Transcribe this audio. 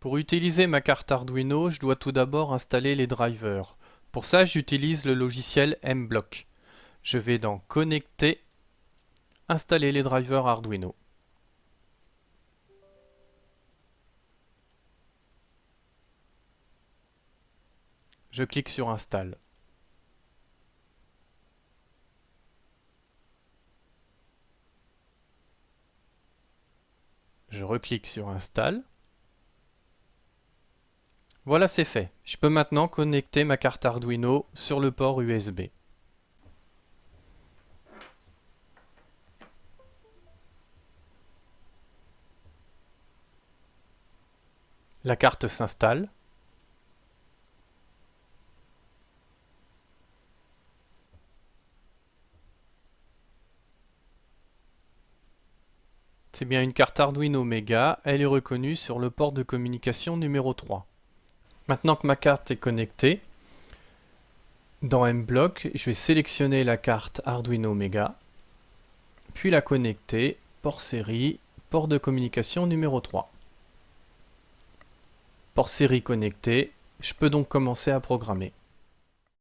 Pour utiliser ma carte Arduino, je dois tout d'abord installer les drivers. Pour ça, j'utilise le logiciel mblock. Je vais dans Connecter, installer les drivers Arduino. Je clique sur Install. Je reclique sur Install. Voilà, c'est fait. Je peux maintenant connecter ma carte Arduino sur le port USB. La carte s'installe. C'est bien une carte Arduino Mega, elle est reconnue sur le port de communication numéro 3. Maintenant que ma carte est connectée, dans M-Block, je vais sélectionner la carte Arduino Mega, puis la connecter, port série, port de communication numéro 3. Port série connecté, je peux donc commencer à programmer.